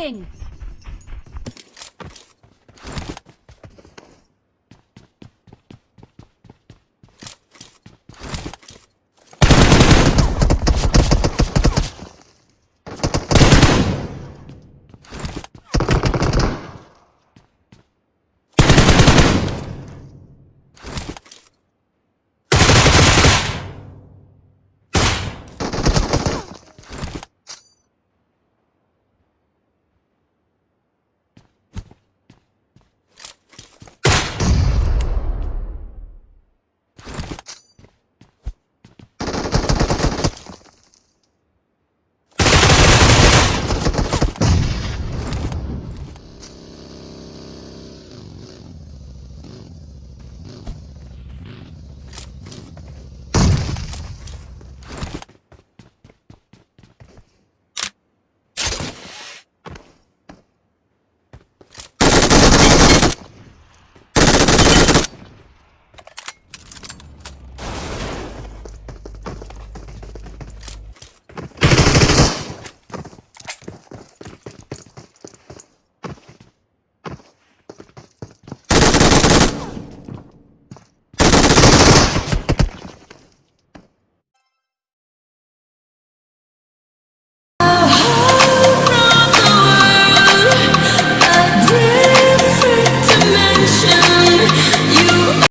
King.